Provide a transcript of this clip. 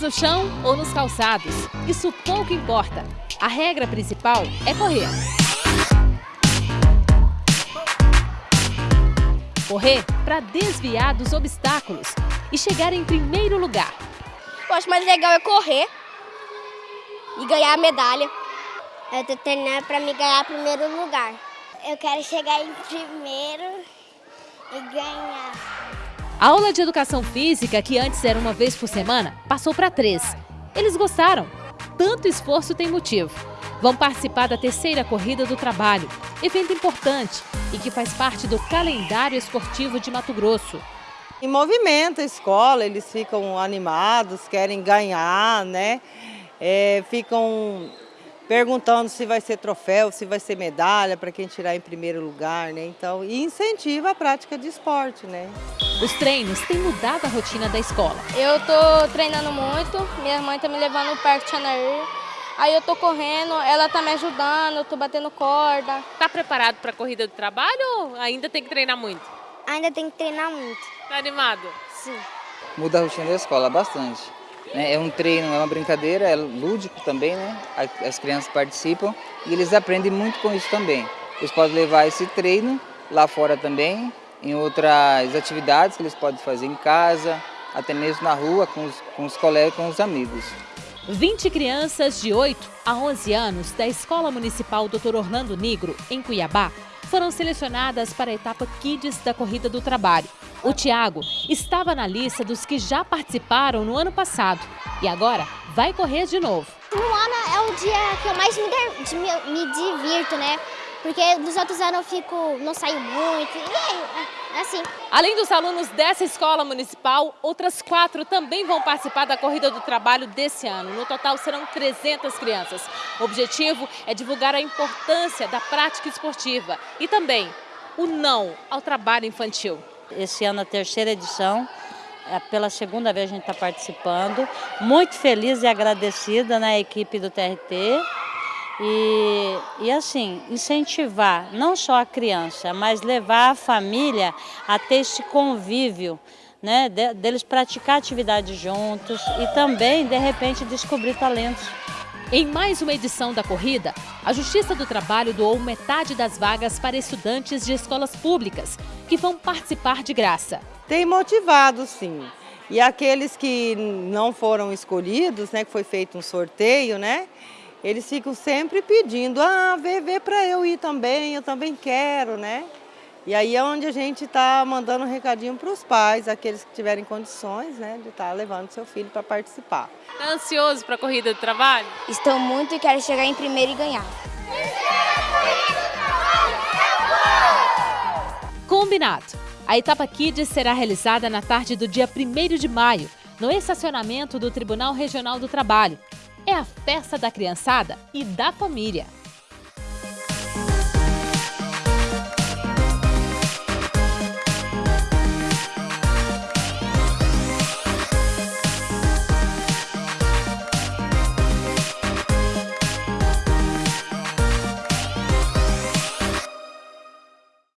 No chão ou nos calçados, isso pouco importa. A regra principal é correr. Correr para desviar dos obstáculos e chegar em primeiro lugar. Eu acho mais legal é correr e ganhar a medalha. Eu tô treinando para me ganhar primeiro lugar. Eu quero chegar em primeiro e ganhar. A aula de educação física, que antes era uma vez por semana, passou para três. Eles gostaram. Tanto esforço tem motivo. Vão participar da terceira corrida do trabalho, evento importante e que faz parte do calendário esportivo de Mato Grosso. Em movimento a escola, eles ficam animados, querem ganhar, né? É, ficam perguntando se vai ser troféu, se vai ser medalha para quem tirar em primeiro lugar, né? Então, e incentiva a prática de esporte, né? Os treinos têm mudado a rotina da escola. Eu tô treinando muito, minha mãe tá me levando no Parque Chanair. Aí eu tô correndo, ela tá me ajudando, eu tô batendo corda. Tá preparado para a corrida do trabalho ou ainda tem que treinar muito? Ainda tem que treinar muito. Tá animado? Sim. Muda a rotina da escola bastante. Né? É um treino, é uma brincadeira, é lúdico também, né? As crianças participam e eles aprendem muito com isso também. Eles podem levar esse treino lá fora também, em outras atividades que eles podem fazer em casa, até mesmo na rua, com os, com os colegas, com os amigos. 20 crianças de 8 a 11 anos da Escola Municipal Dr. Orlando Negro, em Cuiabá, foram selecionadas para a etapa Kids da Corrida do Trabalho. O Tiago estava na lista dos que já participaram no ano passado e agora vai correr de novo. No ano é o dia que eu mais me, me, me divirto, né? Porque nos outros anos eu fico, não saio muito, e é, assim. Além dos alunos dessa escola municipal, outras quatro também vão participar da Corrida do Trabalho desse ano. No total serão 300 crianças. O objetivo é divulgar a importância da prática esportiva e também o não ao trabalho infantil. Esse ano a terceira edição, é pela segunda vez a gente está participando. Muito feliz e agradecida na equipe do TRT. E, e assim, incentivar não só a criança, mas levar a família a ter esse convívio, né, de, deles praticar atividades juntos e também, de repente, descobrir talentos. Em mais uma edição da corrida, a Justiça do Trabalho doou metade das vagas para estudantes de escolas públicas, que vão participar de graça. Tem motivado, sim. E aqueles que não foram escolhidos, né, que foi feito um sorteio, né, eles ficam sempre pedindo, ah, vê, vê para eu ir também, eu também quero, né? E aí é onde a gente está mandando um recadinho para os pais, aqueles que tiverem condições, né, de estar tá levando seu filho para participar. Está ansioso para a corrida do trabalho? Estou muito e quero chegar em primeiro e ganhar. Combinado! A etapa Kids será realizada na tarde do dia 1 de maio, no estacionamento do Tribunal Regional do Trabalho é a festa da criançada e da família.